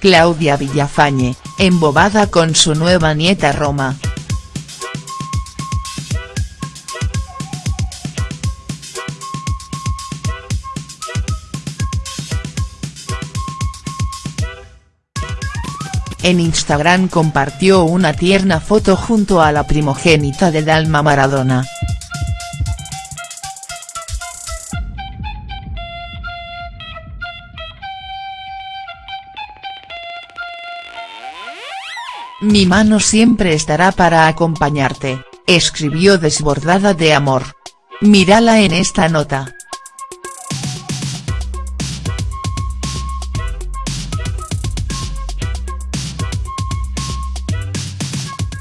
Claudia Villafañe, embobada con su nueva nieta Roma. En Instagram compartió una tierna foto junto a la primogénita de Dalma Maradona. Mi mano siempre estará para acompañarte, escribió desbordada de amor. Mírala en esta nota.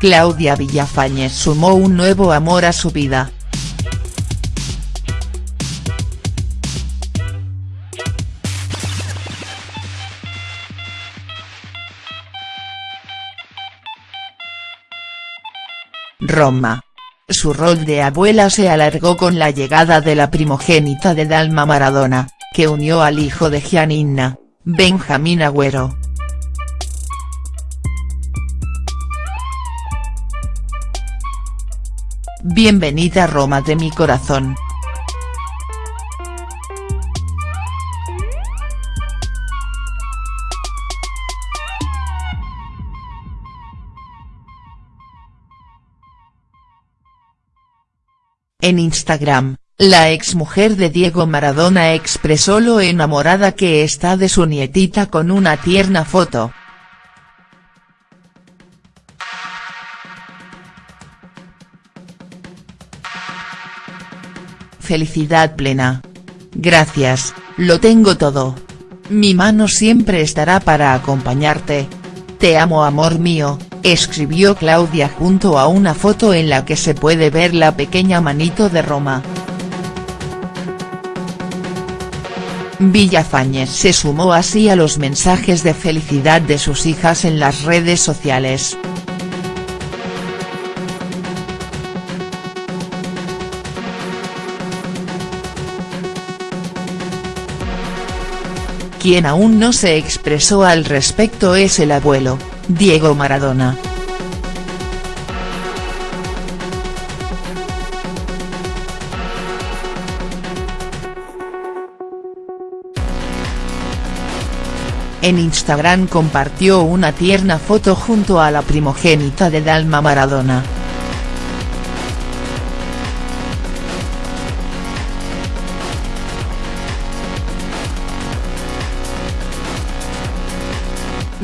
Claudia Villafañez sumó un nuevo amor a su vida. Roma. Su rol de abuela se alargó con la llegada de la primogénita de Dalma Maradona, que unió al hijo de Gianninna, Benjamín Agüero. Bienvenida Roma de mi corazón. En Instagram, la exmujer de Diego Maradona expresó lo enamorada que está de su nietita con una tierna foto. felicidad plena. Gracias, lo tengo todo. Mi mano siempre estará para acompañarte. Te amo amor mío, escribió Claudia junto a una foto en la que se puede ver la pequeña manito de Roma. Villafañez se sumó así a los mensajes de felicidad de sus hijas en las redes sociales. Quien aún no se expresó al respecto es el abuelo, Diego Maradona. En Instagram compartió una tierna foto junto a la primogénita de Dalma Maradona.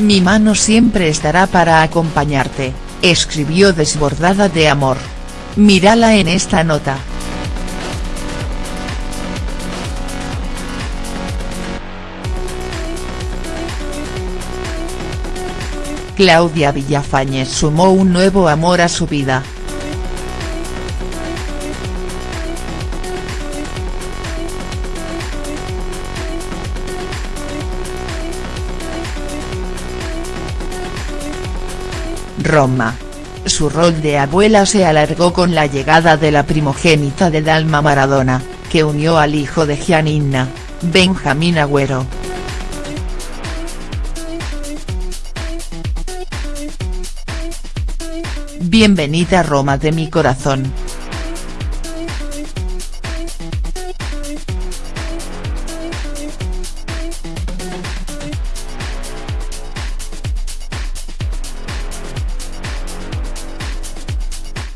Mi mano siempre estará para acompañarte, escribió desbordada de amor. Mírala en esta nota. Claudia Villafañez sumó un nuevo amor a su vida. Roma. Su rol de abuela se alargó con la llegada de la primogénita de Dalma Maradona, que unió al hijo de Gianninna, Benjamín Agüero. Bienvenida Roma de mi corazón.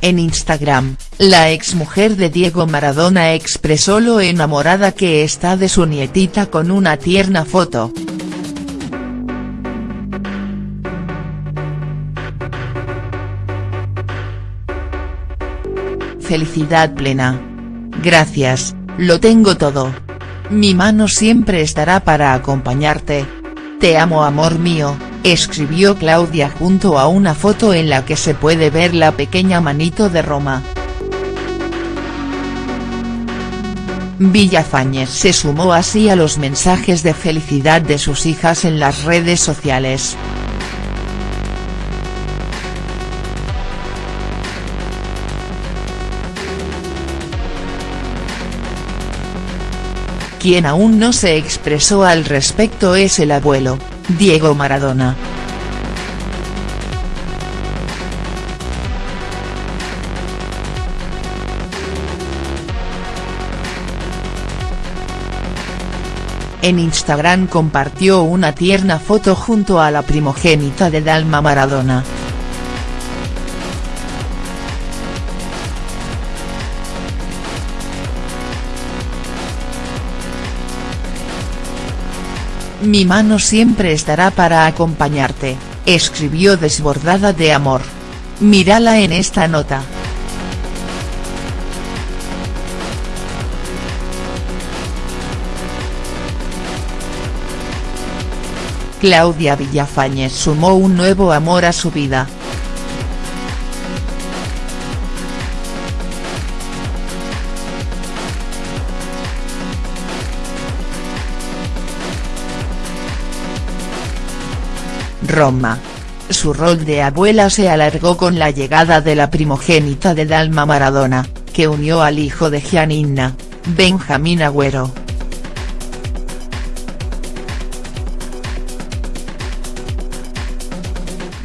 En Instagram, la exmujer de Diego Maradona expresó lo enamorada que está de su nietita con una tierna foto. Felicidad plena. Gracias, lo tengo todo. Mi mano siempre estará para acompañarte. Te amo amor mío, escribió Claudia junto a una foto en la que se puede ver la pequeña manito de Roma. Villafañez se sumó así a los mensajes de felicidad de sus hijas en las redes sociales. Quien aún no se expresó al respecto es el abuelo, Diego Maradona. En Instagram compartió una tierna foto junto a la primogénita de Dalma Maradona. Mi mano siempre estará para acompañarte, escribió desbordada de amor. Mírala en esta nota. Claudia Villafañez sumó un nuevo amor a su vida. Roma. Su rol de abuela se alargó con la llegada de la primogénita de Dalma Maradona, que unió al hijo de Gianninna, Benjamín Agüero.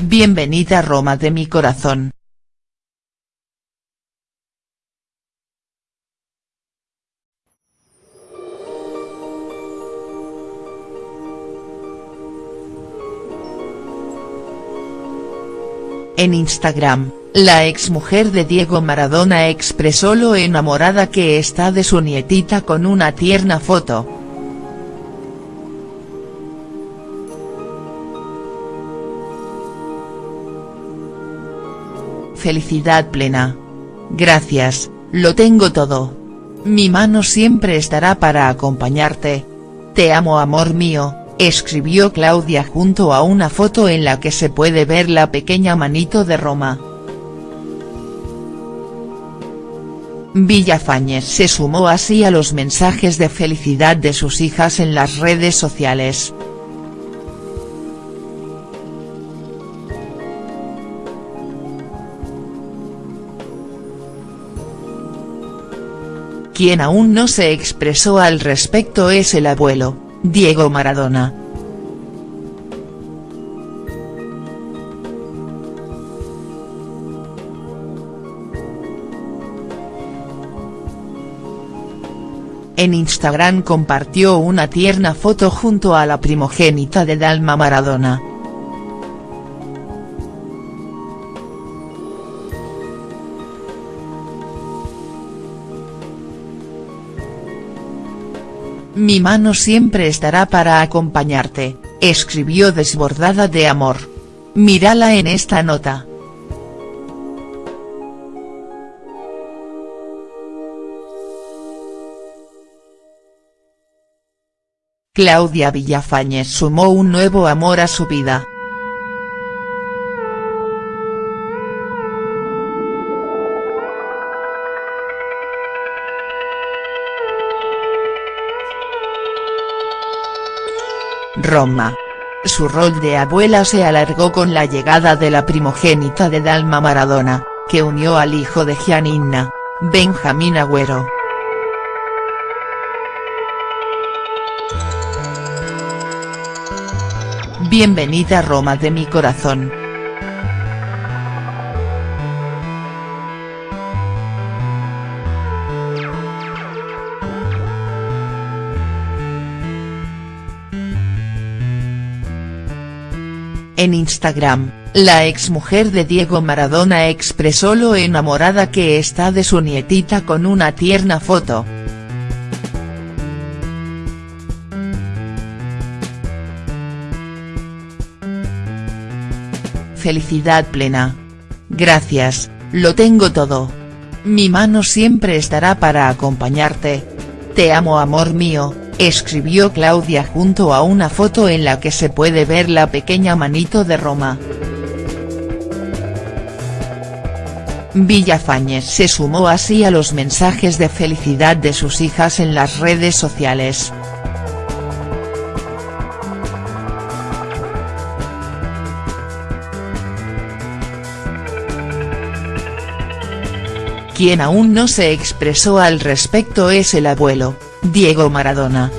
Bienvenida Roma de mi corazón. En Instagram, la exmujer de Diego Maradona expresó lo enamorada que está de su nietita con una tierna foto. felicidad plena. Gracias, lo tengo todo. Mi mano siempre estará para acompañarte. Te amo amor mío, escribió Claudia junto a una foto en la que se puede ver la pequeña manito de Roma. Villafañez se sumó así a los mensajes de felicidad de sus hijas en las redes sociales. Quien aún no se expresó al respecto es el abuelo, Diego Maradona. En Instagram compartió una tierna foto junto a la primogénita de Dalma Maradona. Mi mano siempre estará para acompañarte, escribió desbordada de amor. Mírala en esta nota. Claudia Villafañez sumó un nuevo amor a su vida. Roma. Su rol de abuela se alargó con la llegada de la primogénita de Dalma Maradona, que unió al hijo de Gianninna, Benjamín Agüero. Bienvenida Roma de mi corazón. En Instagram, la exmujer de Diego Maradona expresó lo enamorada que está de su nietita con una tierna foto. Felicidad plena. Gracias, lo tengo todo. Mi mano siempre estará para acompañarte. Te amo amor mío, escribió Claudia junto a una foto en la que se puede ver la pequeña manito de Roma. Villafañez se sumó así a los mensajes de felicidad de sus hijas en las redes sociales. Quien aún no se expresó al respecto es el abuelo, Diego Maradona.